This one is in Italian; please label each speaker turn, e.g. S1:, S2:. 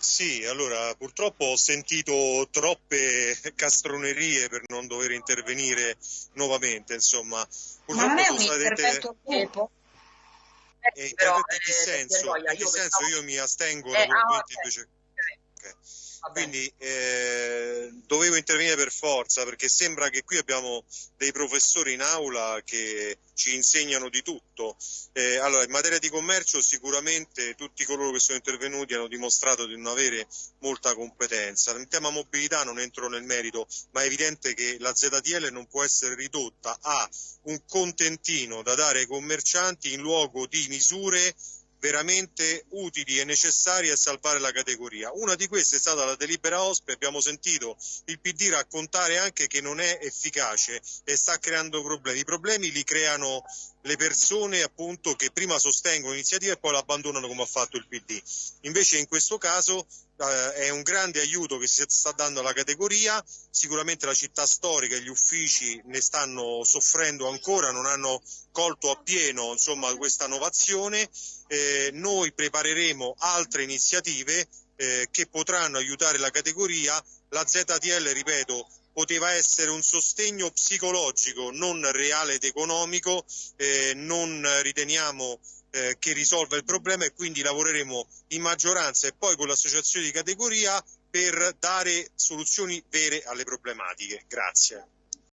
S1: Sì, allora purtroppo ho sentito troppe castronerie per non dover intervenire nuovamente, insomma,
S2: Ma non
S1: purtroppo
S2: è un
S1: state
S2: intervento dopo?
S1: eh,
S2: però,
S1: interventi in che
S2: eh,
S1: senso? In che
S2: io
S1: senso io mi astengo
S2: Eh, ah,
S1: naturalmente
S2: ok,
S1: invece.
S2: ok,
S1: ok.
S2: va bene.
S1: Quindi eh, dovevo intervenire per forza perché sembra che qui abbiamo dei professori in aula che ci insegnano di tutto. Eh, allora, in materia di commercio sicuramente tutti coloro che sono intervenuti hanno dimostrato di non avere molta competenza. In tema mobilità non entro nel merito, ma è evidente che la ZTL non può essere ridotta a un contentino da dare ai commercianti in luogo di misure veramente utili e necessarie a salvare la categoria. Una di queste è stata la delibera OSPE, abbiamo sentito il PD raccontare anche che non è efficace e sta creando problemi. I problemi li creano le persone appunto che prima sostengono l'iniziativa e poi l'abbandonano come ha fatto il PD. Invece in questo caso eh, è un grande aiuto che si sta dando alla categoria, sicuramente la città storica e gli uffici ne stanno soffrendo ancora, non hanno colto appieno insomma, questa innovazione. Eh, noi prepareremo altre iniziative eh, che potranno aiutare la categoria. La ZTL, ripeto, poteva essere un sostegno psicologico, non reale ed economico, eh, non riteniamo eh, che risolva il problema e quindi lavoreremo in maggioranza e poi con l'associazione di categoria per dare soluzioni vere alle problematiche. Grazie.